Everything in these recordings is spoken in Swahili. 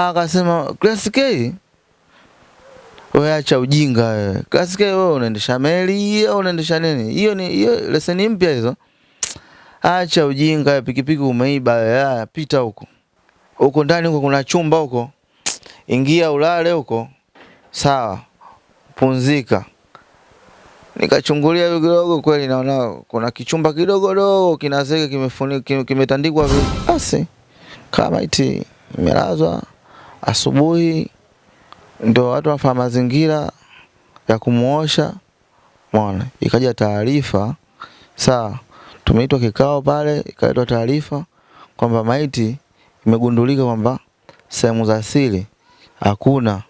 Akasema Class K, acha ujinga wewe. Class K wewe unaendesha meli au unaendesha nini? Hiyo ni hiyo leseni mpya hizo. Acha ujinga, pikipiki umeiba wewe. Pita huko. Huko ndani huko kuna chumba huko. Ingia ulale huko. Sawa. Pumzika. Nikachungulia kidogo, kweli naona kuna kichumba kidogo dogo kinazeka kimefunikwa kimetandikwa basi kama iti imelazwa. Asubuhi ndio watu wanafanya mazingira ya kumuosha, mwana Ikaja taarifa saa tumeitwa kikao pale, ikaletwa taarifa kwamba maiti imegundulika kwamba sehemu za siri hakuna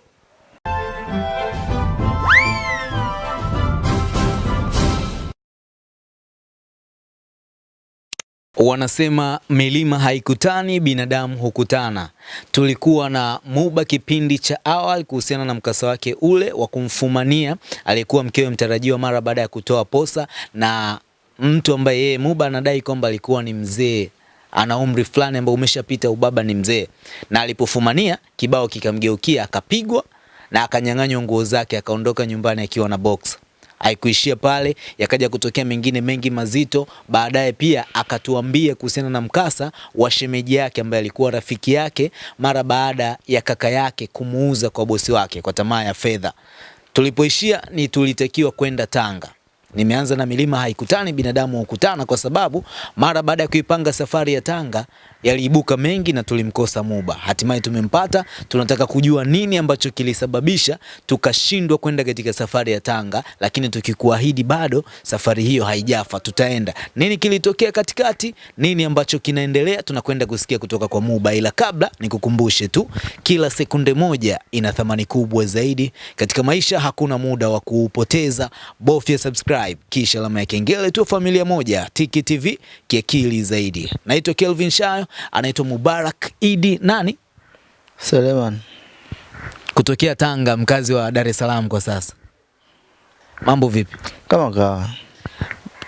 Wanasema milima haikutani, binadamu hukutana. Tulikuwa na Muba kipindi cha awali kuhusiana na mkasa wake ule wa kumfumania aliyekuwa mkewe mtarajiwa mara baada ya kutoa posa, na mtu ambaye yeye Muba anadai kwamba alikuwa ni mzee ana umri fulani ambao umeshapita ubaba, ni mzee, na alipofumania kibao kikamgeukia, akapigwa na akanyang'anywa nguo zake, akaondoka nyumbani akiwa na boxer. Haikuishia pale, yakaja kutokea mengine mengi mazito. Baadaye pia akatuambia kuhusiana na mkasa wa shemeji yake ambaye alikuwa rafiki yake mara baada ya kaka yake kumuuza kwa bosi wake kwa tamaa ya fedha. Tulipoishia ni tulitakiwa kwenda Tanga. Nimeanza na milima haikutani, binadamu hukutana, kwa sababu mara baada ya kuipanga safari ya Tanga yaliibuka mengi na tulimkosa Muba. Hatimaye tumempata. Tunataka kujua nini ambacho kilisababisha tukashindwa kwenda katika safari ya Tanga, lakini tukikuahidi bado safari hiyo haijafa, tutaenda. Nini kilitokea katikati? Nini ambacho kinaendelea? Tunakwenda kusikia kutoka kwa Muba, ila kabla nikukumbushe tu, kila sekunde moja ina thamani kubwa zaidi katika maisha. Hakuna muda wa kuupoteza, bofya subscribe kisha alama ya kengele tu, familia moja Tiki TV kiakili zaidi. Naitwa Kelvin Shayo, anaitwa Mubarak Idi nani Suleiman kutokea Tanga, mkazi wa Dar es Salaam kwa sasa. Mambo vipi? Kama kawa.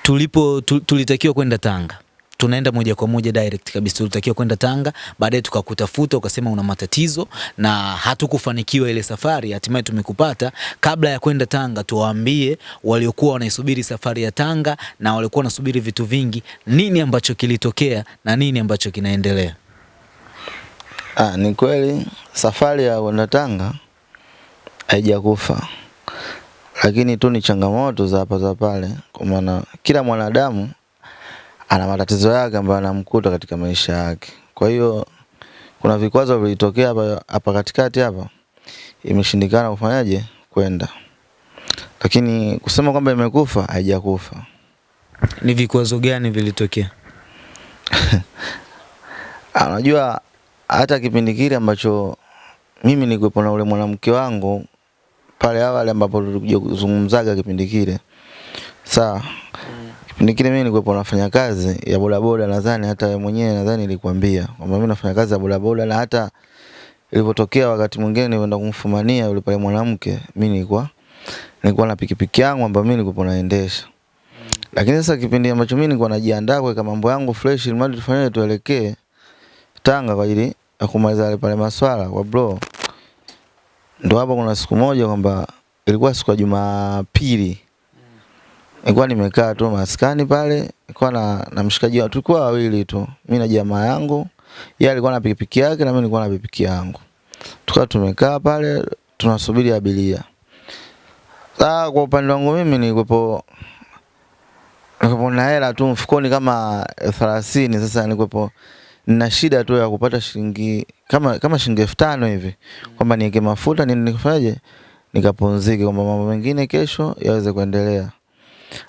Tulipo tu- tulitakiwa kwenda Tanga, tunaenda moja kwa moja direct kabisa. Tulitakiwa kwenda Tanga, baadaye tukakutafuta, ukasema una matatizo na hatukufanikiwa ile safari. Hatimaye tumekupata. Kabla ya kwenda Tanga, tuwaambie waliokuwa wanaisubiri safari ya Tanga na waliokuwa wanasubiri vitu vingi, nini ambacho kilitokea na nini ambacho kinaendelea. Ah, ni kweli safari ya kwenda Tanga haijakufa, lakini tu ni changamoto za hapa za pale, kwa maana kila mwanadamu ana matatizo yake ambayo anamkuta katika maisha yake. Kwa hiyo kuna vikwazo vilitokea hapa hapa katikati hapa, imeshindikana kufanyaje kwenda, lakini kusema kwamba imekufa haijakufa. Ni vikwazo gani vilitokea? Unajua hata kipindi kile ambacho mimi nilikuwepo na ule mwanamke wangu pale awali ambapo tulikuja kuzungumzaga kipindi kile. Sawa. Kipindi kile mimi nilikuwa nafanya kazi ya bodaboda nadhani hata wewe mwenyewe nadhani nilikwambia kwamba mimi nafanya kazi ya bodaboda na hata ilipotokea wakati mwingine nilienda kumfumania yule pale mwanamke mimi nilikuwa nilikuwa na pikipiki yangu ambayo mimi nilikuwa naendesha. Lakini sasa kipindi ambacho mimi nilikuwa najiandaa kuweka mambo yangu fresh ili mradi tufanye tuelekee Tanga kwa ajili ya kumaliza yale pale maswala kwa bro. Ndo hapo kuna siku moja kwamba ilikuwa siku ya Jumapili. Nilikuwa nimekaa tu maskani pale, nilikuwa na, na mshikaji wangu, tulikuwa wawili tu. Mimi na jamaa yangu, yeye alikuwa na pikipiki yake na mimi nilikuwa na pikipiki yangu. Tukawa tumekaa pale tunasubiri abiria. Sasa kwa upande wangu mimi nilikuwepo nilikuwepo na hela tu mfukoni kama elfu thelathini. Sasa nilikuwepo na shida tu ya kupata shilingi kama kama shilingi elfu tano hivi kwamba niweke mafuta ni nikafanyaje nikapumzike kwamba mambo mengine kesho yaweze kuendelea.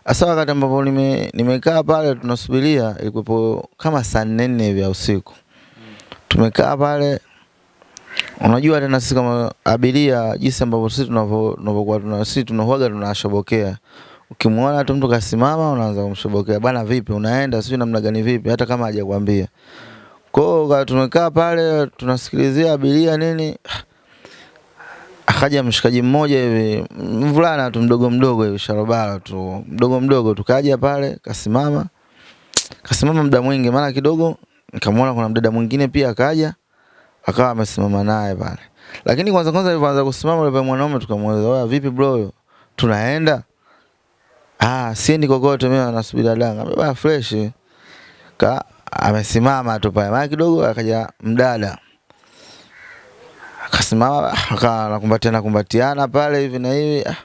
Hasa wakati ambapo nime nimekaa pale tunasubiria ilikuwepo kama saa nne hivi ya usiku. Tumekaa pale unajua tena sisi kama abiria jinsi ambavyo sisi tunavyo tunavyokuwa tuna sisi tunahuaga tunashobokea. Ukimwona tu mtu kasimama unaanza kumshobokea. Bana vipi unaenda sio namna gani vipi hata kama hajakwambia. Kwa hiyo tumekaa pale tunasikilizia abiria nini, akaja mshikaji mmoja hivi mvulana tu mdogo mdogo hivi sharobara tu mdogo mdogo, tukaja pale kasimama, kasimama muda mwingi, maana kidogo nikamwona kuna mdada mwingine pia akaja akawa amesimama naye pale. Lakini kwanza kwanza alipoanza kusimama yule mwanaume tukamuuliza, "Wewe vipi bro? Tunaenda?" Ah, siendi kokote mimi nasubiri dada. Baba fresh. Ka amesimama tu pale. Maana kidogo akaja mdada. Akasimama akawa nakumbatiana kumbatiana pale hivi na hivi. Ah,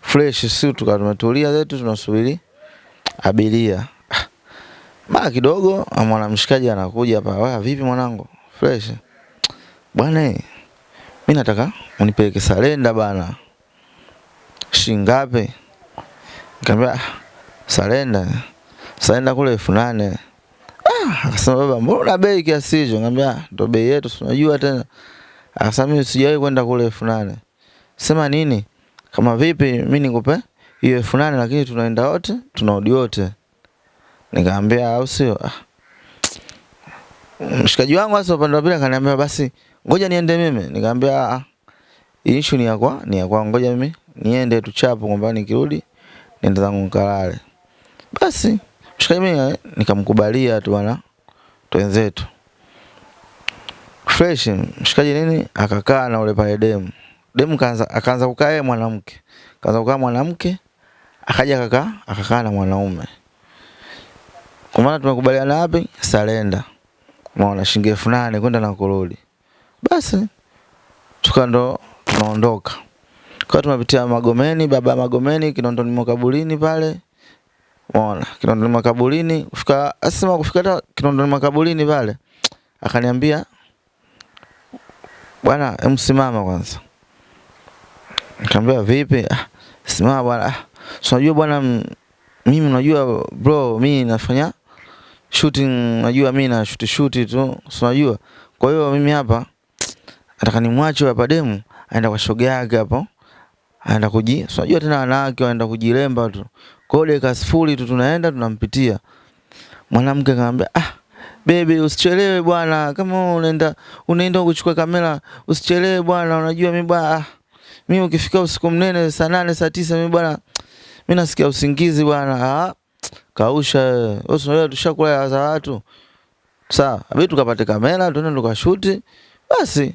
fresh si tuka tumetulia zetu tunasubiri abiria. ma Mara kidogo mwanamshikaji anakuja hapa. Wewe vipi mwanangu? Fresh. Bwana eh, mimi nataka unipeleke Salenda bana. Shingapi? Nikamwambia "Ah, Salenda. Salenda kule elfu nane. Ah, akasema baba, mbona bei kiasi hicho? Nikamwambia ndo bei yetu, tunajua unajua tena. Akasema mimi sijawahi kwenda kule elfu nane. Sema nini? Kama vipi mimi nikupe hiyo elfu nane lakini tunaenda wote, tunarudi wote. Nikamwambia au sio? Ah. Mshikaji wangu sasa upande wa pili akaniambia basi ngoja niende mimi. Nikamwambia ah, issue ni ya kwa ni ya kwa ngoja mimi niende tu chapo kwamba nikirudi nenda zangu nikalale. Basi mshikaji mimi eh, nikamkubalia tu bwana twenzetu. Fresh mshikaji nini akakaa na ule pale demu. Demu kaanza akaanza kukaa yeye mwanamke. Kaanza kukaa mwanamke akaja akakaa akakaa na mwanaume. Kwa maana tumekubaliana wapi? Salenda. maana shilingi elfu nane kwenda na kurudi. Basi tuka ndo tunaondoka. Kwa tumepitia Magomeni, baba Magomeni, Kinondoni makaburini pale. Mwana, Kinondoni makaburini, kufika asema kufika hata Kinondoni makaburini pale. Akaniambia bwana, msimama simama kwanza. Nikamwambia vipi? Ah, simama bwana. Ah, unajua bwana mimi unajua bro, mimi nafanya shooting, unajua mimi na shoot shoot tu, so unajua. Kwa hiyo mimi hapa nataka nimwache hapa demu aenda kwa shoga yake hapo. Aenda kuji, so unajua tena wanawake waenda kujiremba tu. Kwa hiyo dakika sifuri tu tunaenda tunampitia. Mwanamke akamwambia, "Ah, baby usichelewe bwana, kama unaenda unaenda kuchukua kamera usichelewe bwana, unajua mimi bwana ah, mimi ukifika usiku mnene saa nane saa tisa mimi bwana mimi nasikia usingizi bwana. Ah, kausha wewe. Unajua tushakula ya za watu. Sawa, abidi tukapate kamera tuende tukashuti. Basi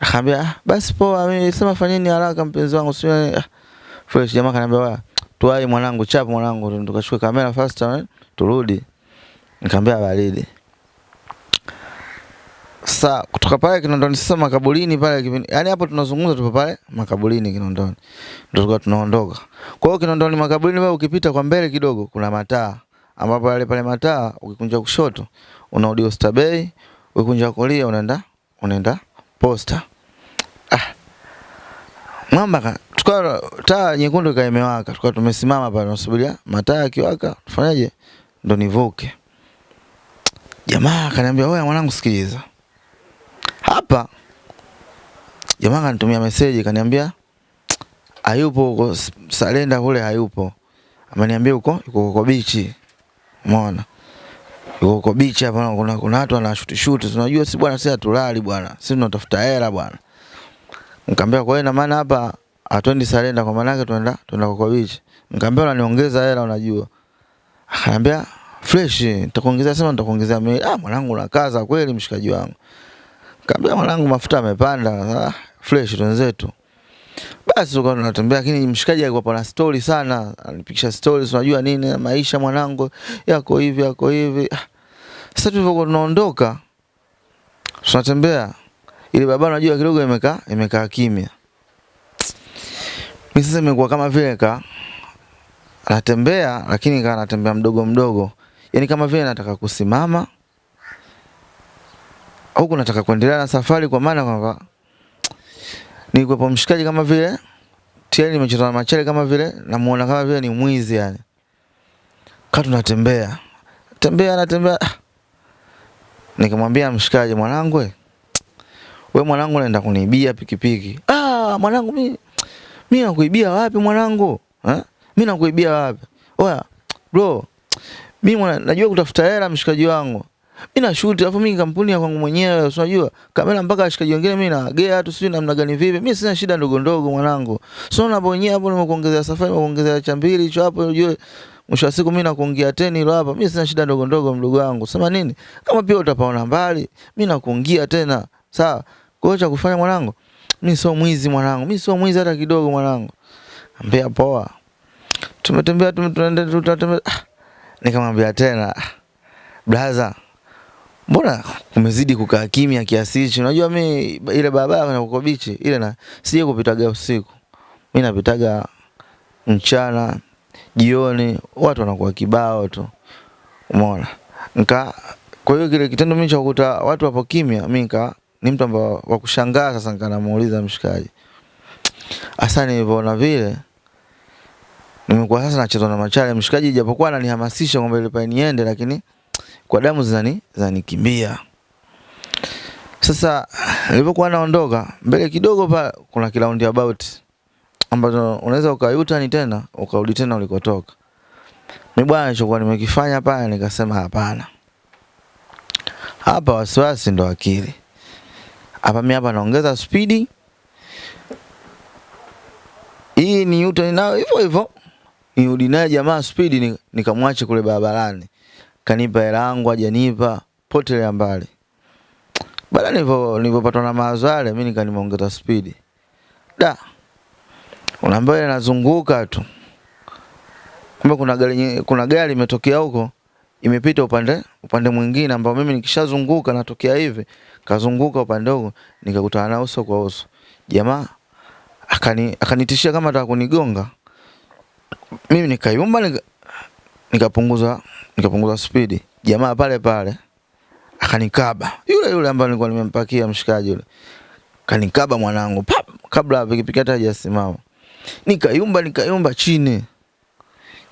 akaambia ah, basi poa, mimi sema fanyeni haraka mpenzi wangu, sio ah. Fresh jamaa kaniambia wewe tuwai mwanangu, chapu mwanangu, tukachukue kamera fast eh, turudi. Nikamwambia baridi. Sasa kutoka pale Kinondoni sasa makaburini pale kipindi. Yaani hapo tunazungumza tupo pale makaburini Kinondoni. Ndio tulikuwa tunaondoka. Kwa hiyo Kinondoni makaburini wewe ukipita kwa mbele kidogo kuna mataa. Ambapo pale pale mataa ukikunja kushoto unarudi Oyster Bay, ukikunja kulia unaenda unaenda Posta. Ah. Mwamba ka- tukawa taa nyekundu ikawa imewaka. Tukawa tumesimama pale tunasubiria mataa yakiwaka tufanyaje? Ndo nivuke. Jamaa akaniambia, "Wewe mwanangu sikiliza." Hapa jamaa kanitumia meseji kaniambia hayupo huko Salenda kule hayupo. Ameniambia huko yuko huko bichi. Umeona? Yuko huko bichi hapa kuna kuna watu wanashuti shuti. Unajua si bwana sisi hatulali bwana. Sisi tunatafuta hela bwana. Nikamwambia kwa hiyo ina maana hapa hatuendi Salenda kwa maana yake tunaenda tunaenda kwa bichi. Nikamwambia unaniongeza hela unajua. Akaniambia fresh nitakuongezea sema nitakuongezea mimi. Ah mwanangu unakaza kweli mshikaji wangu. Kaambia mwanangu mafuta amepanda Ah, fresh wenzetu. Basi tukawa tunatembea lakini mshikaji alikuwa pana story sana. Anipigisha stories unajua nini maisha mwanangu yako hivi yako hivi. Ah, Sasa tulivyokuwa tunaondoka tunatembea ile barabara unajua kidogo imekaa imekaa kimya. Mimi sasa imekuwa kama vile ka anatembea lakini kana anatembea mdogo mdogo. Yaani kama vile nataka kusimama huku nataka kuendelea na safari kwa maana kwamba nilikuwepo mshikaji kama vile tayari nimecheza na machele kama vile namuona kama vile ni mwizi yani. Kaa tunatembea. Tembea natembea. Ah. Nikamwambia mshikaji mwanangu we. Mwanangu unaenda kuniibia pikipiki. Ah, mwanangu mimi mimi nakuibia wapi mwanangu? Eh? Mimi nakuibia wapi? Oya, bro. Mimi najua kutafuta hela mshikaji wangu. Mimi na shoot alafu mimi kampuni ya kwangu mwenyewe, unajua? Kamera mpaka ashikaji wengine mimi naagea tu sijui namna gani vipi. Mimi sina shida ndogo ndogo mwanangu. So na bonye hapo nimekuongezea safari, nimekuongezea cha mbili hicho hapo unajua. Mwisho wa siku mimi nakuongea teni hilo hapa. Mimi sina shida ndogo ndogo mdogo wangu. Sema nini? Kama pia utapaona mbali, mimi nakuongea tena. Sawa. Kwa cha kufanya mwanangu, mimi sio mwizi mwanangu, mimi sio mwizi hata kidogo mwanangu. Ambia poa. Tumetembea tumetembea tutatembea. Ah, Nikamwambia tena, brother mbona umezidi kukaa kimya kiasi hichi? Unajua mi ile barabara na uko bichi ile na sije kupitaga usiku. Mimi napitaga mchana, jioni, watu wanakuwa kibao tu. Umeona? Nika kwa hiyo kile kitendo mimi cha kukuta watu wapo kimya, mimi nika ni mtu ambaye wa kushangaa sasa nikanamuuliza mshikaji. Hasa nilivyoona vile nimekuwa sasa nachezwa na machale mshikaji, japokuwa ananihamasisha kwamba ile pale niende, lakini kwa damu zani zanikimbia. Sasa nilipokuwa naondoka mbele kidogo pa kuna kiraundi about ambazo unaweza ukayuta ni tena ukarudi tena ulikotoka. Mimi bwana nilichokuwa nimekifanya pale nikasema hapana. Hapa wasiwasi ndo akili. Hapa mimi hapa naongeza spidi. Hii ni yuta nayo hivyo hivyo. Nirudi naye jamaa spidi ni- nikamwache kule barabarani. Kanipa hela yangu hajanipa potelea mbali. Baada nilivyo nilivyopatwa na mawazo yale mimi nikanimongeza spidi. Da. Unaambia ile nazunguka tu. Kumbe kuna gari kuna gari imetokea huko imepita upande upande mwingine ambao mimi nikishazunguka natokea hivi kazunguka upande huko nikakutana na uso kwa uso. Jamaa akani akanitishia kama ataka kunigonga. Mimi nikayumba nika, nikapunguza nikapunguza spidi. Jamaa pale pale akanikaba. Yule yule ambaye nilikuwa nimempakia mshikaji yule. Kanikaba mwanangu pap kabla pikipiki hata hajasimama. Nikayumba nikayumba chini.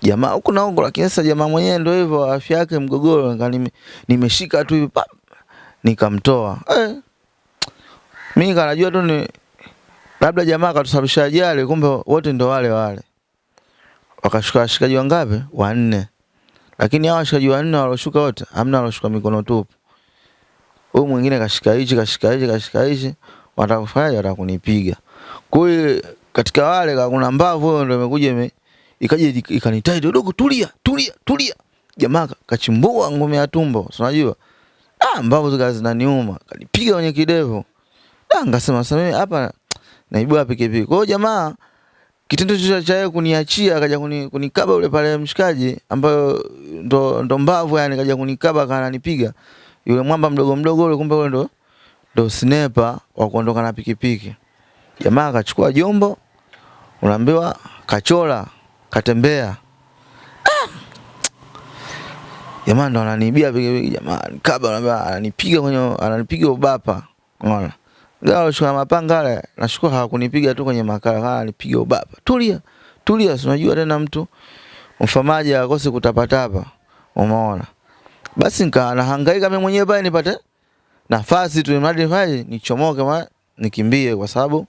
Jamaa huko na huko lakini sasa jamaa mwenyewe ndio hivyo afya yake mgogoro nime, nimeshika tu hivi pap nikamtoa. Eh. Mimi kanajua tu ni labda jamaa akatusababisha ajali kumbe wote ndo wale wale. Wakashuka washikaji wangapi? Wanne. Lakini hao washikaji wanne waloshuka wote hamna waloshuka mikono tupu. Huyu mwingine kashika hichi kashika hichi kashika hichi watakufanyaje? Watakunipiga. Kwa hiyo katika wale kuna mbavu huyo ndio imekuja ime ikaja ikanitai dogo tulia tulia tulia. Jamaa kachimbua ngome ya tumbo, unajua? Ah, mbavu zikawa zinaniuma, kanipiga kwenye kidevu. Ah, ngasema sasa mimi hapa naibua pikipiki. Kwa hiyo jamaa kitendo cha yeye kuniachia akaja kuni, kunikaba ule pale mshikaji ambayo ndo, ndo mbavu yani kaja kunikaba kananipiga yule mwamba mdogo mdogo ule kumbe ule ndo ndo sniper wa kuondoka na pikipiki. Jamaa akachukua jombo unaambiwa kachola katembea. Ah! jamaa ndo ananiibia pikipiki jamaa anambia ananipiga kwenye ananipiga ubapa. Unaona Gawa alishika mapanga yale, nashukuru hawakunipiga tu kwenye makala, kama nipiga ubaba. Tulia, tulia, unajua tena mtu mfamaji akose kutapatapa. Umeona? Basi nika nahangaika mimi mwenyewe pale nipate nafasi tu mradi nifanye nichomoke ma nikimbie kwa sababu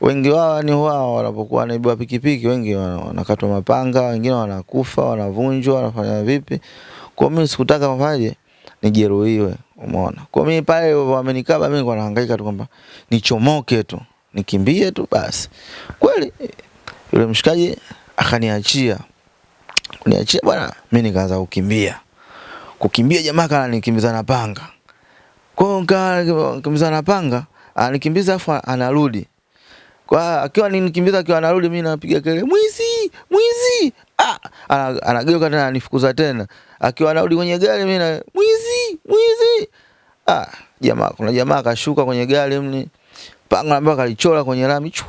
wengi wao ni wao wanapokuwa wanaibiwa pikipiki, wengi wana- wanakatwa mapanga, wengine wanakufa, wanavunjwa, wanafanya vipi. Kwa mimi sikutaka mfaje nijeruhiwe, umeona. Kwa mimi pale wamenikaba, mimi kwa nahangaika tu kwamba nichomoke tu, nikimbie tu basi. Kweli yule mshikaji akaniachia, kuniachia bwana, mimi nikaanza kukimbia. Kukimbia jamaa kana nikimbiza na panga. Kwa hiyo nikimbiza na panga, anikimbiza afu anarudi. Kwa akiwa ninikimbiza akiwa anarudi mimi napiga kelele mwizi, mwizi. Ah, anageuka tena anifukuza tena. Akiwa anarudi kwenye gari mimi na mwizi, mwizi. Ah, jamaa kuna jamaa akashuka kwenye gari mni. Panga ambayo kalichora kwenye lami. Chwa!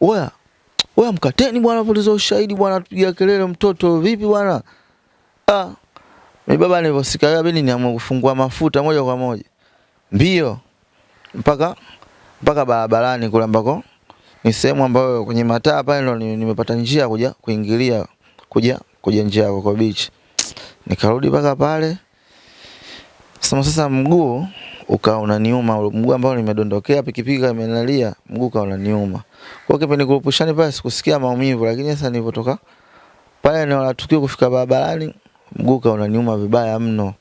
Oya. Oya mkateni bwana polisi ushahidi bwana tupiga kelele mtoto vipi bwana? Ah. Mimi baba nilivyosikia beni niamua kufungua mafuta moja kwa moja. Mbio mpaka mpaka barabarani kule ambako ni sehemu ambayo kwenye mataa pale ndo ni- nimepata njia kuja kuingilia kuja kuja njia ya Coco Beach. Nikarudi mpaka pale. Sasa sasa mguu ukawa unaniuma, mguu ambao nimedondokea pikipiki imenilalia, mguu ukawa unaniuma. Kwa kipi kipindi kurupushani pale sikusikia maumivu, lakini sasa nilipotoka pale eneo la tukio kufika barabarani, mguu ukawa unaniuma vibaya mno.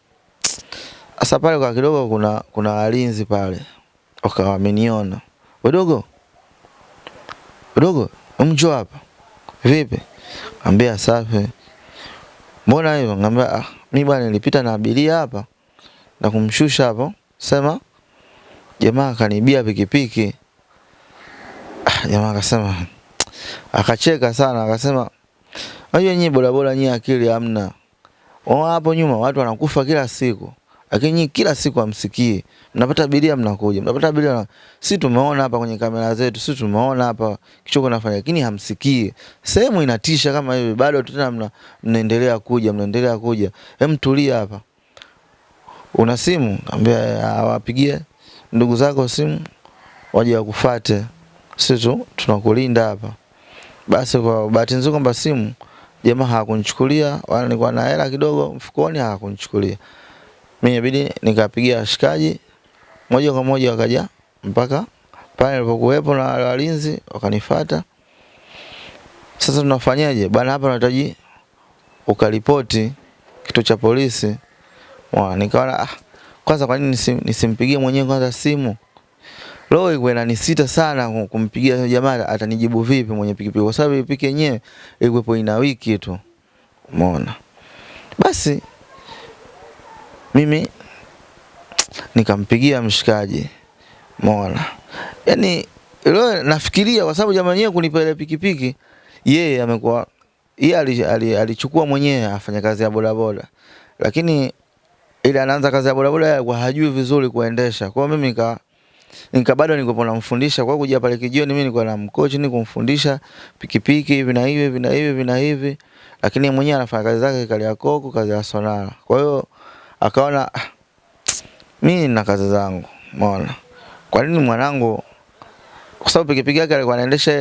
Sasa pale kwa kidogo kuna kuna walinzi pale. Wakawa wameniona. Wadogo. Wadogo, umjua hapa. Vipi? Ambia safi. Mbona hivyo? Ngambia ah, mimi bwana nilipita na abiria hapa na kumshusha hapo. Sema jamaa akanibia pikipiki. Ah, jamaa akasema akacheka sana akasema unajua nyinyi bodaboda nyinyi akili hamna. Wao hapo nyuma watu wanakufa kila siku. Lakini kila siku hamsikii. Mnapata abiria mnakuja. Mnapata abiria si tumeona hapa kwenye kamera zetu, si tumeona hapa kichoko nafanya lakini hamsikii. Sehemu inatisha kama hivi bado tena mna, mnaendelea kuja, mnaendelea kuja. Hem tulia hapa. Una simu? Kaambia awapigie ndugu zako simu waje wakufate, Sisi tu tunakulinda hapa. Basi kwa bahati nzuri kwamba simu jamaa hakunichukulia wala nilikuwa na hela kidogo mfukoni hakunichukulia. Mimi inabidi nikapigia washikaji moja kwa moja wakaja mpaka pale nilipokuwepo na walinzi wakanifuata. Sasa tunafanyaje? Bana hapa nahitaji ukaripoti kituo cha polisi. Mwa nikaona ah, kwanza kwa nini nisim, nisimpigie mwenyewe kwanza simu? Roho ilikuwa inanisita sana kumpigia jamaa atanijibu vipi mwenye pikipiki kwa sababu pikipiki yenyewe ilikuwa ina wiki tu. Umeona? Basi mimi nikampigia mshikaji. Mola. Yaani leo nafikiria kwa sababu jamaa yenyewe kunipa ile pikipiki yeye amekuwa yeye alichukua mwenyewe afanya kazi ya bodaboda. Lakini ile anaanza kazi ya bodaboda kwa hajui vizuri kuendesha. Kwa mimi nika nika bado nilikuwa namfundisha kwa kuja pale kijioni, mimi nilikuwa na mkochi ni kumfundisha pikipiki hivi na hivi na hivi vina na hivi, lakini mwenyewe anafanya kazi zake kali ya koko kazi ya sonara. Kwa hiyo akaona ah, mimi na kazi zangu, umeona, kwa nini mwanangu, kwa sababu pikipiki yake alikuwa anaendesha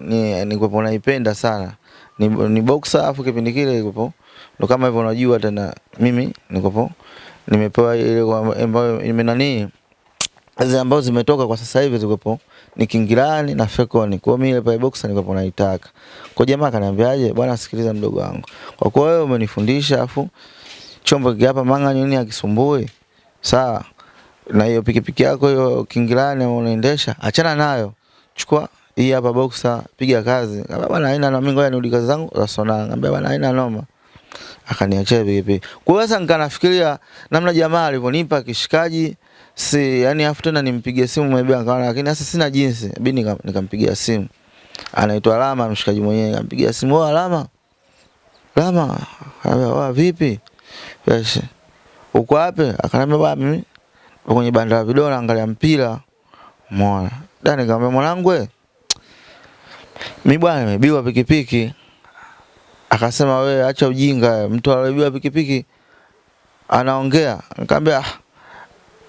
ni nilikuwa naipenda sana ni, ni boxer afu kipindi kile ilikuwa ndo kama hivyo unajua tena mimi nilikuwa nimepewa ile ambayo imenani zile ambazo zimetoka kwa sasa hivi zilikuwa ni Kingilani na Fekoni. Kwa mimi ile pale boxer nilikuwa naitaka. Kwa jamaa akaniambiaje, bwana sikiliza mdogo wangu. Kwa kuwa wewe umenifundisha afu chombo kiki manga nini akisumbui. Sawa. Na hiyo pikipiki yako hiyo Kingilani unaendesha, achana nayo. Chukua hii hapa boxer, piga kazi. Kama bwana haina na mimi ngoja nirudi kazi zangu za sona. Ngambia bwana haina noma. Akaniachia pikipiki. Kwa hiyo sasa nikanafikiria namna jamaa alivyonipa kishikaji si yani afu tena nimpigie simu maybe akaona, lakini sasa sina jinsi, bini nikampigia simu. Anaitwa Alama, mshikaji mwenyewe, nikampigia simu, "Oh Alama, Alama, wa vipi? Yes. Uko wapi?" Akaniambia, "Baba, mimi kwenye banda la video naangalia mpira." Umeona? Dani nikamwambia, "Mwanangu wewe, mimi bwana nimebiwa pikipiki." Akasema, we acha ujinga, mtu aliyebiwa pikipiki anaongea." Nikamwambia, "Ah,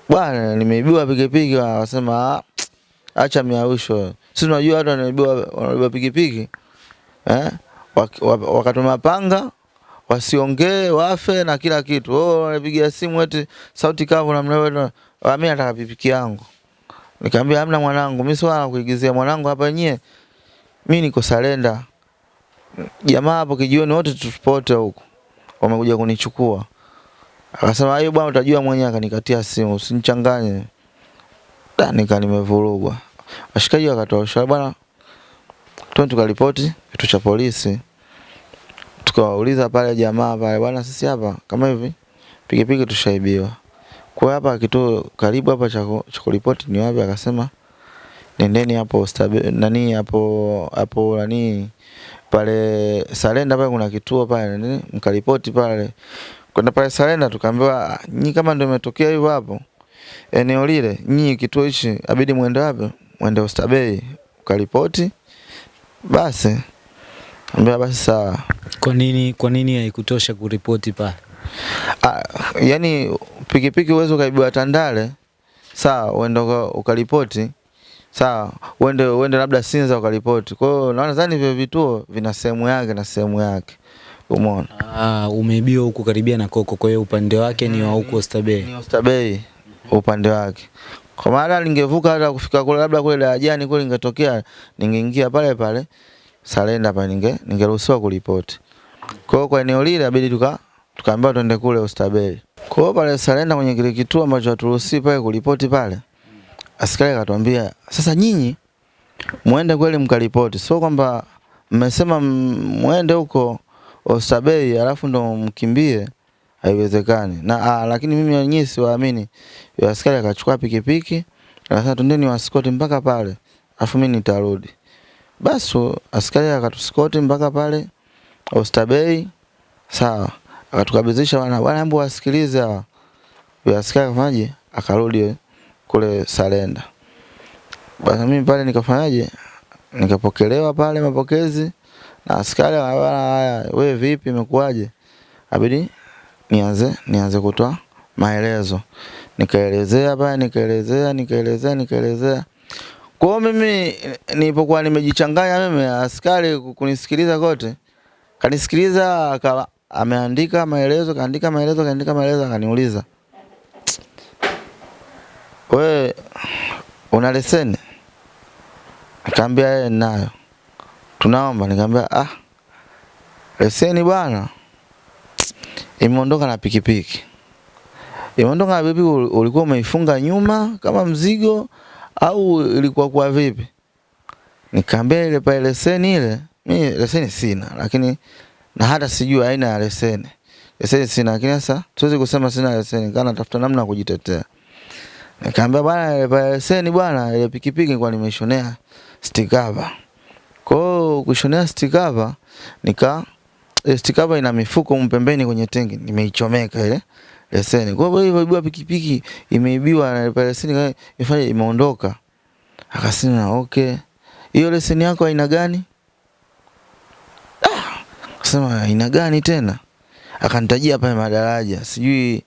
bwana nimeibiwa pikipiki Akasema acha miausho sisi tunajua watu wanaibiwa wanaibiwa pikipiki eh wakatuma panga wasiongee wafe na kila kitu. Oh wanapigia simu eti sauti kavu na mnawe mimi nataka pipiki yangu. Nikamwambia hamna mwanangu mimi swala kuigizia mwanangu hapa yenyewe mimi niko salenda. Jamaa hapo kijioni wote tupote huko wamekuja kunichukua. Akasema hiyo bwana utajua mwenyewe. Akanikatia simu usinichanganye. Da nika nimevurugwa. Washikaji wakatoa ushauri bwana twende tukaripoti kitu cha polisi. Tukawauliza pale jamaa pale bwana sisi hapa kama hivi pikipiki tushaibiwa. Kwa hapa kituo karibu hapa cha kuripoti ni wapi akasema nendeni hapo nani hapo hapo nani pale Salenda pale kuna kituo pale nini mkaripoti pale kwenda pale Salenda tukaambiwa nyinyi kama ndio imetokea hivyo hapo eneo lile, nyinyi kituo hichi abidi mwende wapi? Mwende Oysterbay ukaripoti. Basi ambia basi sawa. Kwa nini kwa nini haikutosha kuripoti pale? Ah, yani pikipiki uwezo ukaibiwa Tandale, sawa, uende ukaripoti sawa, uende uende labda Sinza ukaripoti. Kwa hiyo naona zani vile vituo vina sehemu yake na sehemu yake. Umeona? Ah, umeibiwa huku karibia na Koko, kwa hiyo upande wake ni wa huko Oysterbay. Ni Oysterbay upande wake. Kwa maana lingevuka hata kufika kule labda kule darajani kule ingetokea ningeingia pale pale Salenda pa ninge ningeruhusiwa kuripoti. Kwa hiyo kwa eneo lile inabidi tuka tukaambiwa twende kule Oysterbay. Kwa hiyo pale Salenda kwenye kile kituo ambacho haturuhusiwi pale kuripoti pale. Askari akatuambia, "Sasa nyinyi muende kweli mkaripoti. Sio kwamba mmesema muende huko Oysterbay alafu ndo mkimbie." Haiwezekani. Na a, lakini mimi wenyewe siwaamini. Askari akachukua pikipiki Akasema twendeni waskoti mpaka pale. Alafu mimi nitarudi. Basi askari akatuskoti mpaka pale Oysterbay. Sawa. Akatukabidhisha bwana bwana hebu wasikilize hawa. Yule askari akafanyaje? Akarudi kule Salenda. Basi mimi pale nikafanyaje? Nikapokelewa pale mapokezi na askari anabana, haya wewe vipi imekuwaje? Abidi nianze nianze kutoa maelezo. Nikaelezea pale nikaelezea nikaelezea nikaelezea. Kwa mimi nilipokuwa nimejichanganya mimi askari kunisikiliza kote kanisikiliza akawa ameandika maelezo kaandika maelezo kaandika maelezo akaniuliza wewe una leseni? Akaambia yeye ninayo. Tunaomba, nikamwambia ah, leseni bwana imeondoka na pikipiki. Imeondoka na pikipiki, ulikuwa umeifunga nyuma kama mzigo au ilikuwa kwa vipi? Nikamwambia ile pale leseni ile, mimi leseni sina, lakini na hata sijui aina ya leseni. Leseni sina, lakini sasa siwezi kusema sina leseni, kana tafuta namna ya kujitetea. Nikamwambia bwana, ile pale leseni bwana, ile pikipiki kwa nimeshonea stikava. Kwa kushonea stikava nika stikava ina mifuko mpembeni kwenye tenki, nimeichomeka ile leseni. Kwa hivyo ibua pikipiki imeibiwa na ile leseni ifanye imeondoka. Akasema okay. Hiyo leseni yako aina gani? Ah, akasema aina gani tena? Akanitajia pale madaraja, sijui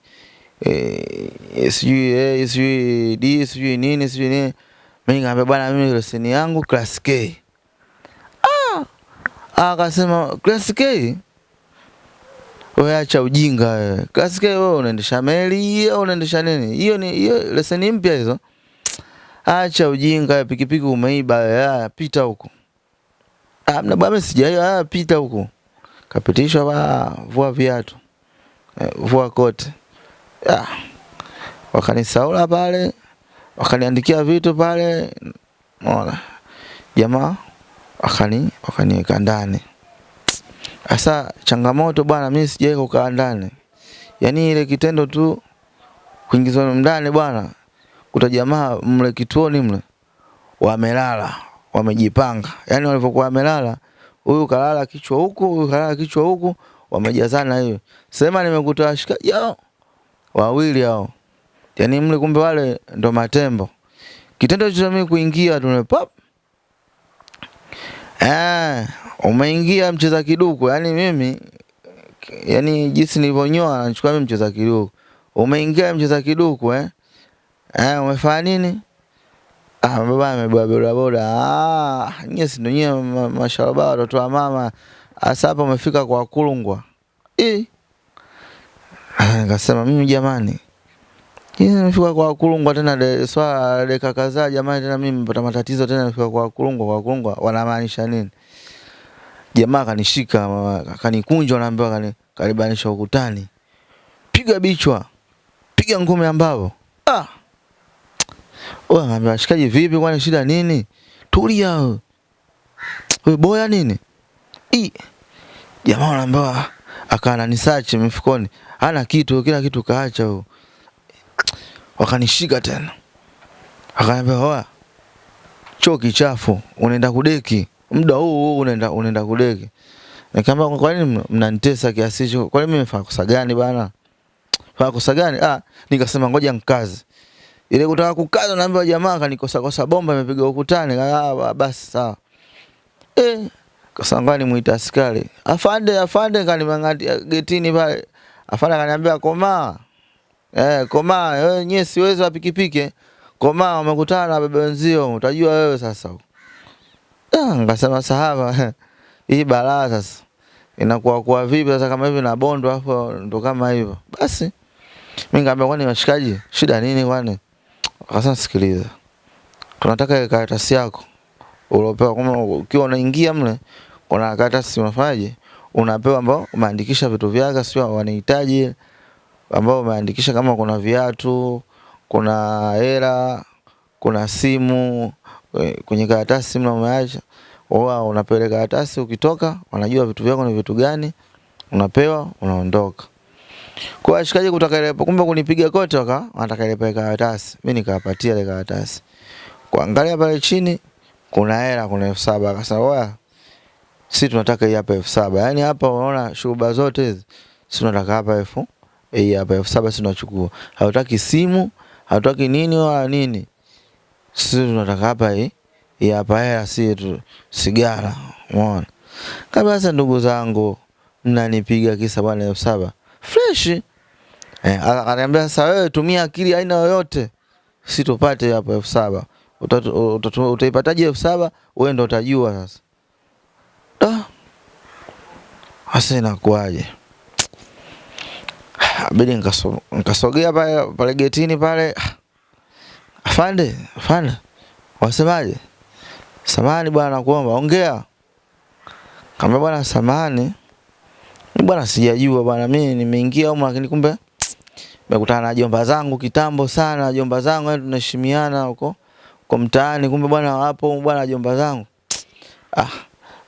eh, sijui eh, sijui D, sijui nini, sijui nini. Mimi nikamwambia bwana, mimi leseni yangu class K. Ah! Akasema class K? Wewe acha ujinga wewe. Class K wewe unaendesha meli au unaendesha nini? Hiyo ni hiyo leseni mpya hizo. Acha ujinga, pikipiki umeiba, haya pita huko. Ah, mna bwana sijai, haya pita huko. Kapitishwa ba vua viatu. Eh, vua kote. Ah. Wakanisaula pale, wakaniandikia vitu pale. Unaona. Jamaa wakani wakaniweka ndani. Sasa changamoto bwana, mimi sijai kukaa ndani. Yaani ile kitendo tu kuingizwa ndani bwana, kuta jamaa mle kituoni mle wamelala, wamejipanga. Yaani walivyokuwa wamelala, huyu kalala kichwa huku, huyu kalala kichwa huku, wamejazana hiyo. Sema nimekuta washikaji hao wawili hao. Yaani mle kumbe wale ndo matembo. Kitendo cha mimi kuingia tu pap. Eh, umeingia mcheza kiduku. Yaani mimi yani jinsi nilivyonyoa nachukua mimi mcheza kiduku. Umeingia mcheza kiduku eh? Eh, umefanya nini? Ah, baba amebeba boda boda. Ah, nyie si ndio nyie ma- mashalaba watoto wa mama. Asa hapa umefika kwa kulungwa. Eh. Nikasema mimi jamani. Yeye nafika kwa kulungwa tena de, swala dakika kadhaa jamani tena mimi nimepata matatizo tena nafika kwa kulungwa kwa kulungwa wanamaanisha nini? Jamaa akanishika akanikunja naambiwa kani karibanisha ukutani. Piga bichwa. Piga ngome ambao. Ah. Wewe anambia shikaji vipi kwani shida nini? Tulia wewe. Wewe boya nini? I. Jamaa anaambiwa akaana nisache mifukoni. Hana kitu, kila kitu kaacha huyo. Wakanishika tena. Akaniambia hoa, Choo kichafu, unaenda kudeki. Muda huu huu unaenda unaenda kudeki. Nikamwambia kwa nini mnanitesa kiasi hicho? Kwa nini mimi nimefanya kosa gani bana? Fanya kosa gani? Ah, nikasema ngoja nikaze. Ile kutaka kukaza naambiwa jamaa kanikosa kosa bomba imepiga ukutani. Ah, basi sawa. Eh, kasangani muita askari. Afande, afande kanimang'atia getini pale. Afande kaniambia komaa. Eh, komaa, wewe nyewe siwezi wa pikipiki. Komaa umekutana na bebe wenzio, utajua wewe sasa. Ah, ngasema sahaba. Hii balaa sasa. Inakuwa kwa vipi sasa kama hivi na bondo hapo ndo kama hivyo. Basi mimi nikamwambia kwani washikaji, shida nini kwani? Akasema sikiliza. Tunataka karatasi yako uliopewa kama ukiwa unaingia mle kuna karatasi unafanyaje? Unapewa ambao umeandikisha vitu vyako sio wanahitaji ambao umeandikisha kama kuna viatu, kuna hela, kuna simu eh, kwenye karatasi simu umeacha. Wao unapeleka karatasi ukitoka wanajua vitu vyako ni vitu gani, unapewa unaondoka. Kwa ashikaje kutaka ile kumbe kunipiga kote waka wanataka pale karatasi. Mimi nikawapatia ile karatasi. Kuangalia pale chini kuna hela kuna elfu saba akasema wewe sisi tunataka hii hapa elfu saba yaani hapa unaona shughuli zote hizi sisi tunataka hapa elfu hii hapa elfu saba sisi tunachukua. Hatutaki simu hatutaki nini wala nini. Sisi tunataka hapa hii hii hapa hela si tu sigara umeona? Kabisa ndugu zangu mnanipiga kisa bwana elfu saba. Fresh. Eh, akaniambia sasa wewe tumia akili aina yoyote. Si tupate hapo elfu saba. Utaipataje elfu saba? Wewe ndo utajua sasa. Da. Hasa inakuwaje bidi nkasogea nikasogea pale pale getini pale. Afande afande. Wasemaje? Samani bwana nakuomba ongea. Kamba bwana samani bwana sijajua bwana mimi nimeingia huko, lakini kumbe nimekutana na jomba zangu kitambo sana jomba zangu yani tunaheshimiana huko kwa mtaani kumbe bwana wapo bwana jomba zangu. Ah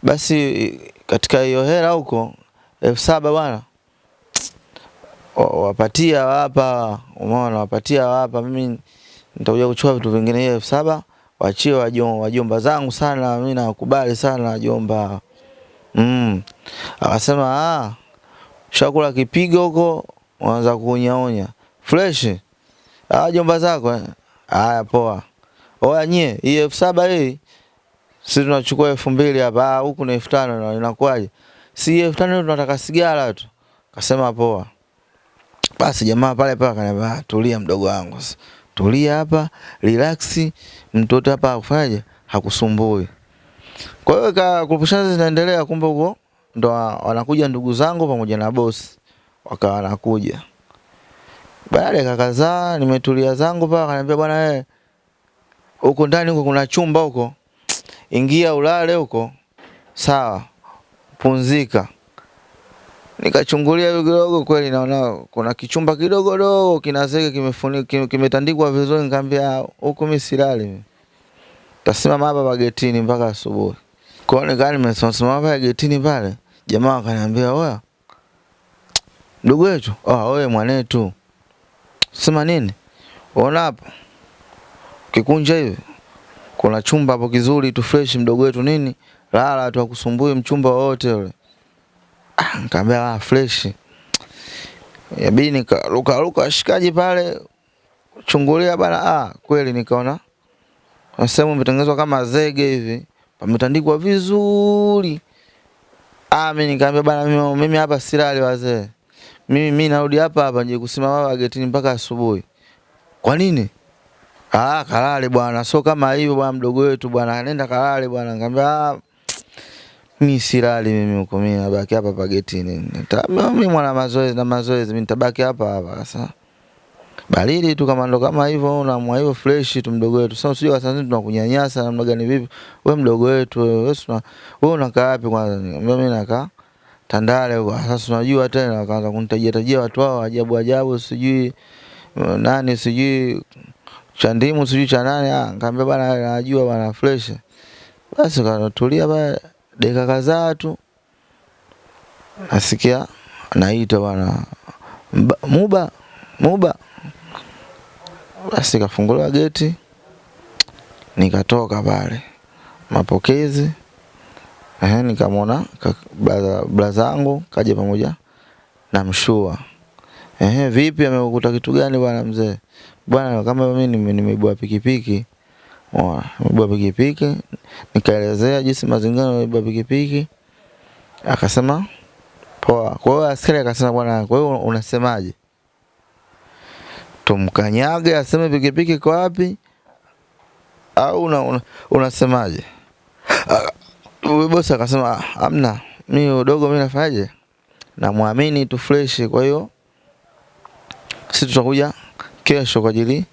basi katika hiyo hela huko elfu saba bwana. wa- wapatia wapa umeona wapatia wapa mimi nitakuja kuchukua vitu vingine hiyo elfu saba wachie wajomba, wajomba zangu sana mimi nakubali sana wajomba. Mm. akasema ah shakula kipigo huko unaanza kunyaonya fresh. Ah jomba zako eh? haya poa. Oya nyie hii elfu saba hii si tunachukua elfu mbili hapa. Ah, huku na elfu tano na inakuwaje si elfu tano tunataka sigara tu. Kasema poa basi jamaa pale pale akaniambia "Ah, tulia mdogo wangu tulia hapa relax. Mtoto hapa akufanyaje hakusumbui. Kwa hiyo ka kupushana zinaendelea kumbe huko ndo wanakuja ndugu zangu pamoja na bosi. Wakawa wanakuja. Baada ya kadhaa nimetulia zangu pale akaniambia bwana wewe huko ndani huko kuna chumba huko. Ingia ulale huko. Sawa. Punzika nikachungulia hivi kidogo kweli naona kuna kichumba kidogo dogo kina zege kimefunikwa kimetandikwa vizuri nikamwambia huko mimi silali. Mimi tasimama hapa bagetini mpaka asubuhi. Kwa hiyo nikaa nimesimama pale getini pale? Jamaa akaniambia oya ndugu wetu oh, wewe mwanetu. Sema nini? Ona hapa? kikunja hivi kuna chumba hapo kizuri tu fresh mdogo wetu nini lala tu akusumbui mchumba wote ule. ah, nikamwambia ah, fresh. Yabidi nikaruka ruka washikaji pale chungulia bana ah, kweli? Nikaona kuna sehemu imetengenezwa kama zege hivi pametandikwa vizuri. Ah, mimi nikamwambia bana mimi, hapa silali wazee. Mimi mimi narudi hapa hapa nje kusimama hapa getini mpaka asubuhi. Kwa nini? Ah, kalale bwana, sio kama hivyo bwana, mdogo wetu bwana, nenda kalale bwana. Nikamwambia mimi silali mimi huko, mimi nabaki hapa hapa getini. Nita- Mimi mwana mazoezi na mazoezi, mimi nitabaki hapa hapa sasa. Baridi tu kama ndo kama hivyo, unamwa hivyo fresh tu mdogo wetu. Sasa usije sasa tunakunyanyasa namna gani vipi? Wewe mdogo wetu wewe, wewe wewe unakaa wapi kwanza? Mimi nakaa Tandale huko. Sasa unajua tena wakaanza kunitajia tajia watu wao ajabu ajabu, sijui uh, nani sijui cha ndimu sijui cha nani ah, nikamwambia bwana najua bwana fresh. Basi kanatulia pale dakika kadhaa tu. Nasikia naita bwana Muba Muba. Basi kafunguliwa geti. Nikatoka pale. Mapokezi. Ehe, nikamwona ka- blaza kaja pamoja na mshua. Ehe, vipi amekukuta kitu gani bwana mzee? Bwana kama mimi nime- nimeibua pikipiki Nimeibua pikipiki nikaelezea jinsi mazingira nimeibua pikipiki akasema poa. Kwa hiyo askari akasema bwana, kwa hiyo unasemaje? Tumkanyage aseme pikipiki kwa wapi au una, una, unasemaje? Huyo bosi akasema amna mi udogo mimi nafanyaje? Namwamini tu fresh, kwa hiyo sisi tutakuja kesho kwa ajili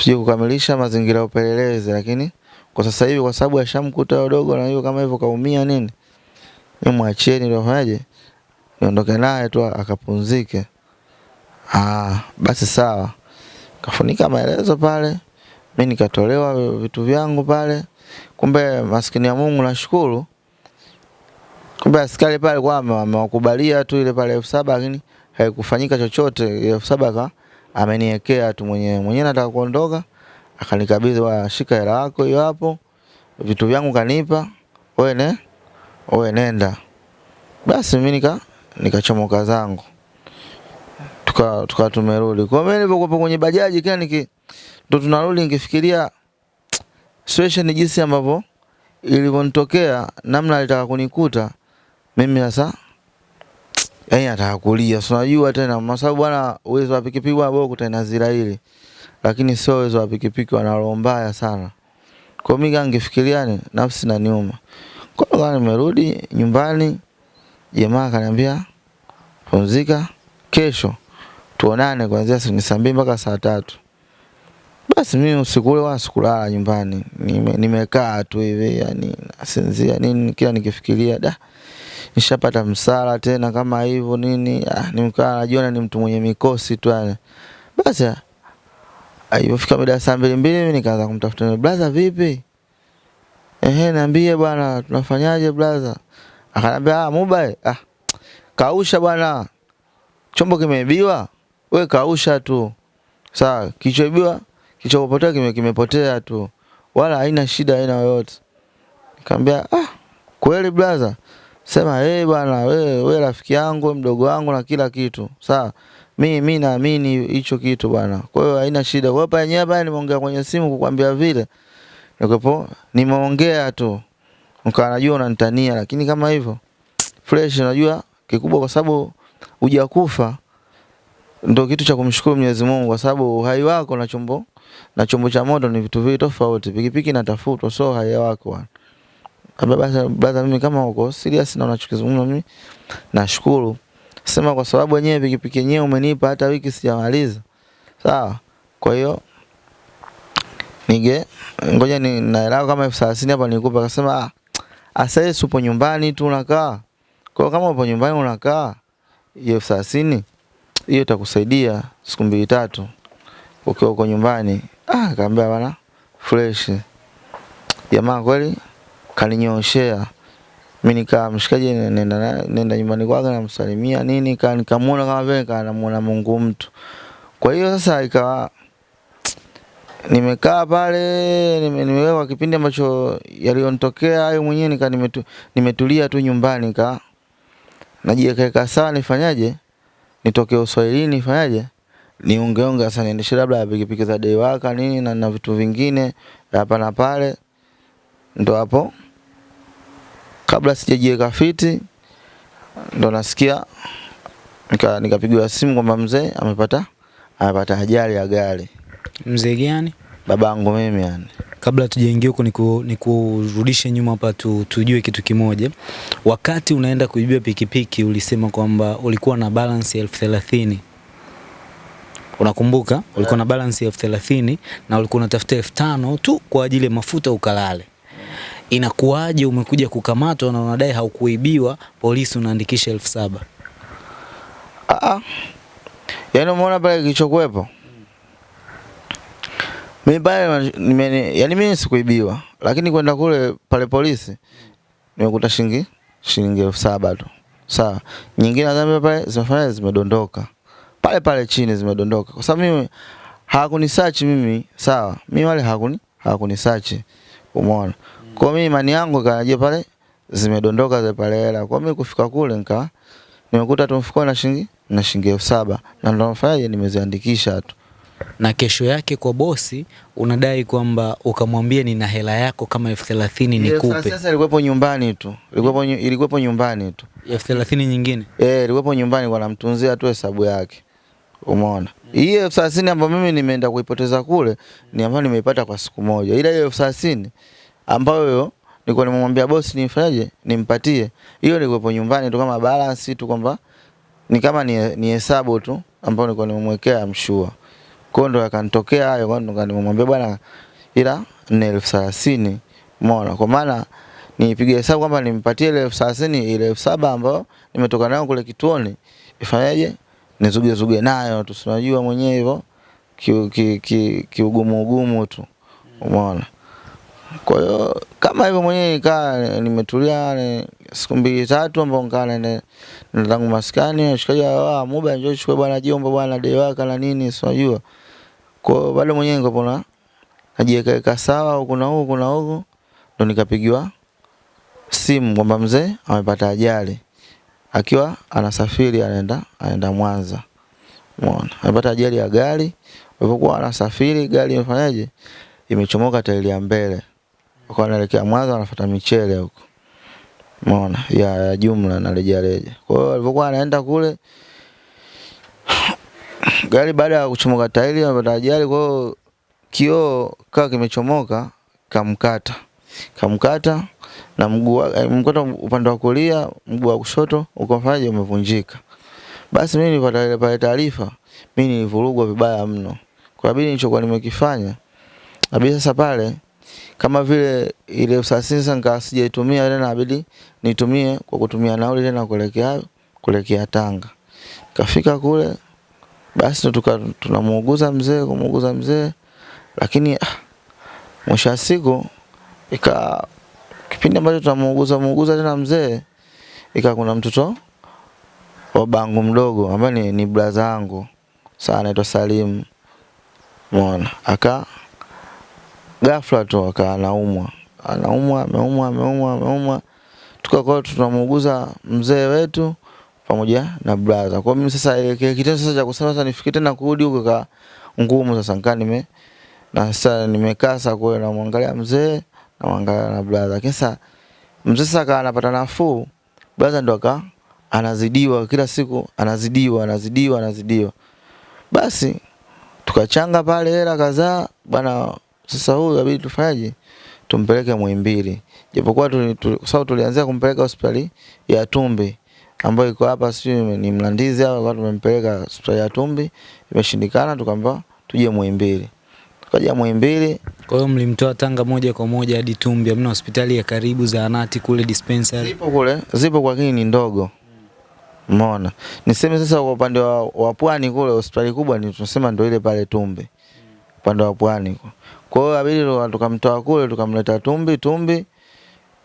tuje kukamilisha mazingira ya upelelezi, lakini kwa sasa hivi kwa sababu ashamkuta dogo na hiyo kama hivyo kaumia nini, ni mwachieni ndio afanyaje, niondoke naye tu akapumzike. Ah, basi sawa. Kafunika maelezo pale, mi nikatolewa vitu vyangu pale. Kumbe maskini ya Mungu nashukuru, kumbe askari pale kwa amewakubalia tu ile pale elfu saba lakini haikufanyika chochote, elfu saba ameniwekea tu mwenyewe. Mwenyewe, nataka kuondoka, akanikabidhi, wa shika hela yako hiyo hapo, vitu vyangu kanipa, wewe ne wewe nenda. Basi mimi nika nikachomoka zangu, tuka tuka tumerudi. Kwa mimi nilipokuwa kwenye bajaji kila niki ndo tunarudi nikifikiria situation jinsi ambavyo ilivyonitokea, namna alitaka kunikuta mimi sasa yaani atakulia. kulia, si unajua tena, kwa sababu bwana, uwezo wa pikipiki bwana bora zira ile, lakini sio uwezo wa pikipiki, wana roho mbaya sana. Kwa mimi ni nafsi na niuma. Kwa hiyo nimerudi nyumbani, jamaa akaniambia pumzika, kesho tuonane kuanzia saa mbili mpaka saa tatu. Basi mimi usiku ule wala sikulala nyumbani, Nimekaa nime, tu hivi yani nasinzia nini, kila nikifikiria da nishapata msala tena kama hivyo nini, ah, nimkaa najiona ni mtu mwenye mikosi tu yani. Basi ah, ilipofika mida saa mbili mbili mimi nikaanza kumtafuta brother, vipi? Ehe, niambie bwana, tunafanyaje brother? Akanambia ah, mobile ah, kausha bwana, chombo kimeibiwa, we kausha tu. Sawa, kichoibiwa kichopotea kime, kimepotea tu, wala haina shida aina yoyote. Nikamwambia ah, kweli brother? Sema eh, hey, bwana wewe we rafiki yangu mdogo wangu na kila kitu sawa. Mi mi naamini hicho kitu bwana, kwa hiyo haina shida. Kwa hapa yenyewe hapa nimeongea kwenye simu kukwambia vile nikopo, nimeongea tu nikawa najua unanitania, lakini kama hivyo fresh, unajua kikubwa, kwa sababu hujakufa ndio kitu cha kumshukuru Mwenyezi Mungu, kwa sababu uhai wako na chombo na chombo cha moto ni vitu viwili tofauti. Pikipiki inatafutwa, so uhai wako bwana. Baza mimi kama uko serious na unachokizungumza, mimi nashukuru. Sema kwa sababu wenyewe pikipiki yenyewe umenipa hata wiki sijamaliza. Sawa? Kwa hiyo nige ngoja ni naelewa kama elfu thelathini hapa nikupa, akasema ah, asa supo upo nyumbani tu unakaa. Kwa kama upo nyumbani unakaa, hiyo elfu thelathini hiyo itakusaidia siku mbili tatu ukiwa uko nyumbani. Ah, kaambia bana fresh. Jamaa kweli kaninyoshea. Mimi nikaa mshikaji, nenda nenda nyumbani kwake namsalimia nini, kaa nikamuona kama vile kanamuona Mungu mtu. Kwa hiyo sasa ikawa nimekaa pale nime, nimewekwa kipindi ambacho yaliyonitokea hayo mwenyewe nika nimetu, nimetulia tu nyumbani ka najiweka sawa, nifanyaje, nitoke uswahilini nifanyaje, niungeunge sasa, niendeshe labda pikipiki za dewaka nini na, na vitu vingine hapa na pale, ndo hapo kabla sijajiweka fiti ndo nasikia nika nikapigiwa simu kwamba mzee amepata amepata ajali ya gari. Mzee gani? Babangu mimi yani. Kabla tujaingia huko niku, nikurudishe nyuma hapa tu, tujue kitu kimoja. Wakati unaenda kuibia pikipiki ulisema kwamba ulikuwa na balance elfu thelathini. Unakumbuka? Ulikuwa na balance elfu thelathini na ulikuwa unatafuta elfu tano tu kwa ajili ya mafuta ukalale. Inakuwaje umekuja kukamatwa na unadai haukuibiwa, polisi unaandikisha elfu saba? Ah, yani umeona pale kilichokuwepo mimi pale yani mimi sikuibiwa, lakini kwenda kule pale polisi nimekuta shilingi shilingi elfu saba tu. Sawa, nyingine nadhani pale zimefanya zimedondoka pale pale chini zimedondoka, kwa sababu mimi hawakunisearch mimi. Sawa, mimi wale hawakuni hawakunisearch, umeona. Kwa mimi imani yangu ikaje pale zimedondoka zile pale hela. Kwa mimi kufika kule nika nimekuta tu mfukoni na shilingi na shilingi elfu saba na ndo nafanyaje, nimeziandikisha tu na kesho yake kwa bosi unadai kwamba ukamwambia nina hela yako kama elfu thelathini nikupe. Sasa ilikuwepo nyumbani tu, ilikuwepo ilikuwepo nyumbani tu. elfu thelathini nyingine Eh, ilikuwepo nyumbani kwa namtunzia tu hesabu yake. Umeona? Hii elfu ambayo mimi nimeenda kuipoteza kule ni ambayo nimeipata kwa siku moja. Ila hiyo elfu ambayo nilikuwa nimemwambia bosi nifanyaje, nimpatie. Hiyo nilikuwa nyumbani tu kama balance tu kwamba ni kama ni, ni hesabu tu ambayo nilikuwa nimemwekea mshua. Kwa ndo yakanitokea hayo, kwa ndo nimemwambia bwana, ila ni elfu thelathini umeona, kwa maana nipige hesabu kwamba nimpatie ile elfu thelathini ile elfu saba ambayo nimetoka nayo kule kituoni, ifanyaje nizuge zuge nayo tu, unajua mwenyewe hivyo kiugumu ki, ki, ki ugumu tu, umeona. Kwa hiyo kama hivyo mwenyewe nikaa nimetulia ni- siku mbili tatu ambao nikaa nende zangu maskani shikaji wa muda njoo chukue bwana jomba bwana dei waka na nini si unajua kwa hiyo bado mwenyewe niko na najiweka sawa huku na huku na huku ndo nikapigiwa simu kwamba mzee amepata ajali akiwa anasafiri anaenda anaenda Mwanza Umeona? Amepata ajali ya gari. alipokuwa anasafiri gari imefanyaje? Imechomoka tairi ya mbele. Wakawa anaelekea Mwanza wanafuata michele huko. Umeona? Ya, ya jumla na reja reja. Kwa hiyo alipokuwa anaenda kule gari baada ya kuchomoka tairi amepata ajali kwa hiyo kioo kaa kimechomoka kamkata. Kamkata na mguu wa- eh, mkata upande wa kulia, mguu wa kushoto ukafanyaje umevunjika. Basi mimi nilipata ile pale taarifa, mimi nilivurugwa vibaya mno. Kwa bidii nilichokuwa nimekifanya, abidi sasa pale kama vile ile usasisi sasa sijaitumia tena, abidi nitumie kwa kutumia nauli tena kuelekea kuelekea Tanga. Kafika kule basi tuka tunamuuguza mzee kumuuguza mzee, lakini ah, mwisho wa siku ika kipindi ambacho tunamuuguza muuguza tena mzee, ika kuna mtoto wa bangu mdogo ambaye ni, ni blaza yangu sana anaitwa Salim. Umeona? Aka ghafla tu akawa anaumwa. Anaumwa, ameumwa, ameumwa, ameumwa. Tukakuwa tunamuuguza mzee wetu pamoja na brother. Kwa mimi sasa ile kile kitendo sasa cha kusema sasa nifike tena kurudi huko ka ngumu sasa nikaa nime na sasa nimekaa sasa kwa namwangalia mzee namwangalia na brother. Sasa mzee sasa akawa anapata nafuu, brother ndo aka anazidiwa kila siku, anazidiwa, anazidiwa, anazidiwa. Basi tukachanga pale hela kadhaa bana, sasa huyu inabidi tufanyaje? Tumpeleke Muhimbili. Japokuwa tu, tu, sababu tulianzia kumpeleka hospitali ya Tumbi ambayo iko hapa si ni Mlandizi hapa, kwa tumempeleka hospitali ya Tumbi, imeshindikana, tukaambiwa tuje Muhimbili. Tukaja Muhimbili, Kwa hiyo mlimtoa Tanga moja kwa moja hadi Tumbi, hamna hospitali ya karibu, zahanati kule dispensary? zipo kule, zipo kwa kini ni ndogo. Umeona? Niseme sasa kwa upande wa, wa pwani kule hospitali kubwa ni tunasema ndio ile pale Tumbi. Upande wa pwani. Kwa hiyo abidi ndo tukamtoa kule tukamleta Tumbi, Tumbi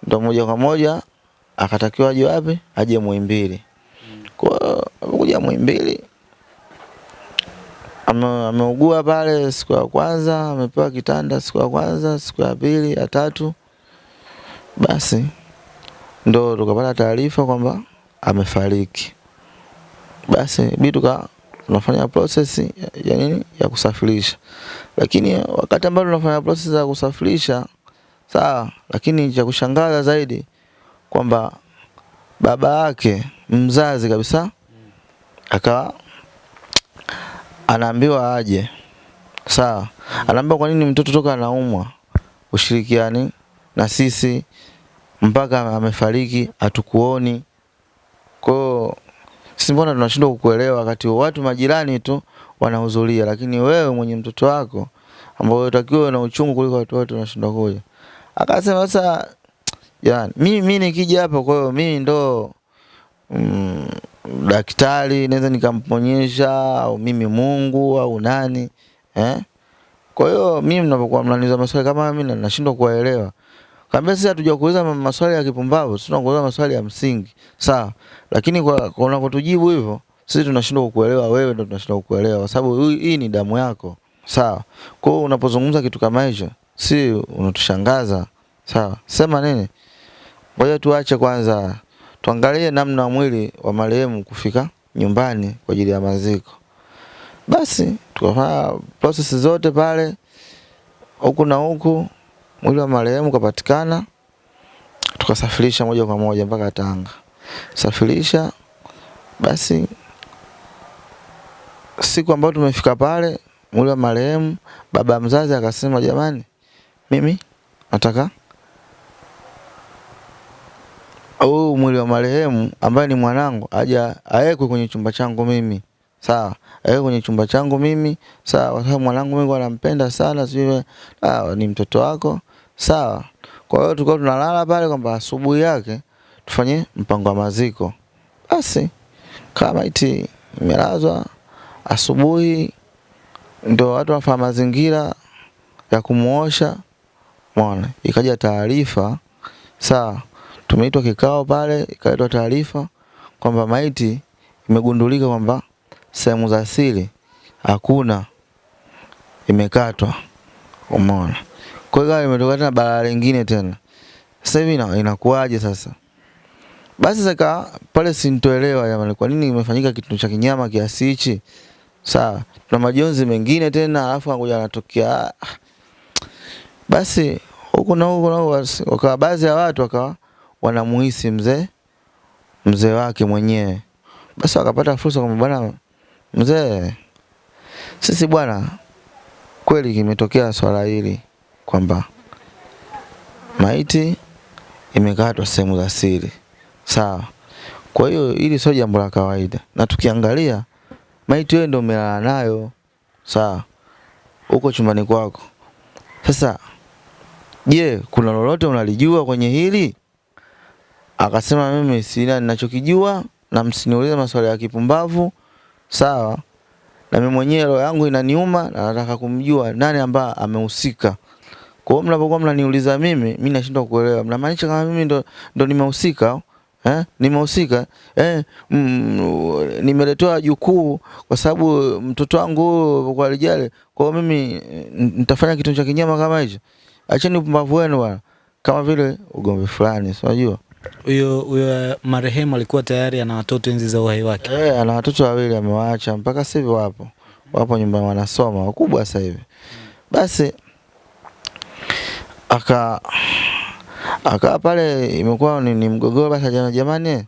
ndo moja kwa moja akatakiwa aje wapi? Aje Muhimbili. Kwa amekuja Muhimbili ameugua pale siku ya kwanza, amepewa kitanda siku ya kwanza, siku ya pili, ya tatu. Basi ndo tukapata taarifa kwamba amefariki. Basi bi tuka tunafanya process ya nini ya kusafirisha, lakini wakati ambao tunafanya process za kusafirisha sawa, lakini cha kushangaza zaidi kwamba baba yake mzazi kabisa akawa anaambiwa aje, sawa, anaambiwa kwa nini mtoto toka anaumwa ushirikiani na sisi mpaka amefariki hatukuoni. Kwa sisi mbona tunashindwa kukuelewa wakati watu majirani tu wanahudhuria, lakini wewe mwenye mtoto wako ambao unatakiwa na uchungu kuliko watu wote unashindwa kuja. Akasema sasa, yani mimi mimi nikija hapa, kwa hiyo mimi ndo mm, daktari naweza nikamponyesha au mimi Mungu au nani eh? Kwa hiyo mimi mnapokuwa mnaniuliza maswali kama mimi nashindwa kuwaelewa. Kaambia sisi hatuja kuuliza maswali ya kipumbavu, sisi tunakuuliza maswali ya msingi. Sawa. Lakini kwa unapotujibu hivyo, sisi tunashindwa kukuelewa wewe ndo tunashindwa kukuelewa kwa sababu hii ni damu yako. Sawa. Kwa hiyo unapozungumza kitu kama hicho, si unatushangaza. Sawa. Sema nini? Ngoja tuache kwanza tuangalie namna mwili wa marehemu kufika nyumbani kwa ajili ya maziko. Basi tukafanya process zote pale huku na huku, mwili wa marehemu ukapatikana, tukasafirisha moja kwa moja mpaka Tanga. Safirisha basi, siku ambayo tumefika pale, mwili wa marehemu, baba mzazi akasema, jamani, mimi nataka huu mwili wa marehemu ambaye ni mwanangu aja awekwe kwenye chumba changu mimi sawa, awekwe kwenye chumba changu mimi sawa, kwa sababu mwanangu mimi anampenda sana, sijui ah, ni mtoto wako sawa. Kwa hiyo tulikuwa tunalala pale kwamba asubuhi yake tufanye mpango wa maziko. Basi kama iti imelazwa asubuhi, ndio watu wanafanya mazingira ya kumuosha mwana. Ikaja taarifa saa tumeitwa kikao pale, ikaletwa taarifa kwamba maiti imegundulika kwamba sehemu za siri hakuna, imekatwa. Umeona? Kwa hiyo imetoka tena balaa lingine tena. Sasa hivi inakuwaje sasa? Basi saka pale sintoelewa jamani, kwa nini imefanyika kitu cha kinyama kiasi hichi? Sawa, tuna majonzi mengine tena, alafu anakuja anatokea basi huku na huku na wakawa baadhi ya watu wakawa wanamuhisi mzee mzee wake mwenyewe, basi wakapata fursa kwamba bwana mzee, sisi bwana, kweli kimetokea swala hili kwamba maiti imekatwa sehemu za siri, sawa. Kwa hiyo hili sio jambo la kawaida, na tukiangalia maiti wewe ndio umelala nayo, sawa, huko chumbani kwako. Sasa je, kuna lolote unalijua kwenye hili? Akasema mimi sina ninachokijua, na msiniulize maswali ya kipumbavu, sawa. Na mimi mwenyewe roho yangu inaniuma na nataka kumjua nani ambaye amehusika. Kwa hiyo mnapokuwa mnaniuliza mimi, mimi nashindwa kuelewa. Mnamaanisha kama mimi ndo, ndo nimehusika eh? Nimehusika eh? Mm, nimeletewa jukuu kwa sababu mtoto wangu kwa lijale. Kwa hiyo mimi nitafanya kitu cha kinyama kama hicho? Acheni upumbavu wenu bwana, kama vile ugomvi fulani, si unajua huyo huyo marehemu alikuwa tayari ana watoto enzi za uhai wake. Eh, ana watoto wawili amewaacha, mpaka sasa hivi wapo wapo nyumbani wanasoma, wakubwa sasa hivi. Basi aka aka pale imekuwa ni, ni mgogoro. Basi jana, jamani,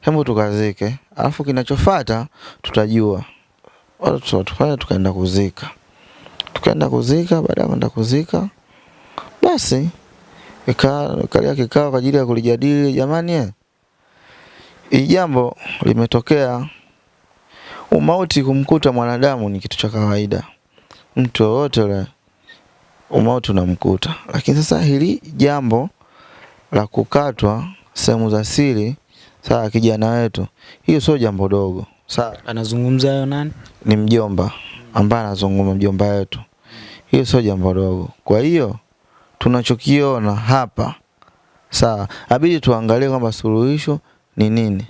hebu tukazike, alafu kinachofuata tutajua. Wala tutafanya tukaenda kuzika, tukaenda kuzika. Baada ya kwenda kuzika, basi ikalia kikao kwa ajili ya kulijadili, jamani, hii jambo limetokea. Umauti kumkuta mwanadamu ni kitu cha kawaida, mtu yoyote yule umauti unamkuta, lakini sasa hili jambo la kukatwa sehemu za siri, sawa, kijana wetu, hiyo sio jambo dogo, sawa. Anazungumza hayo nani? Ni mjomba ambaye anazungumza, mjomba wetu, hiyo sio jambo dogo. Kwa hiyo tunachokiona hapa sawa, abidi tuangalie kwamba suluhisho ni nini.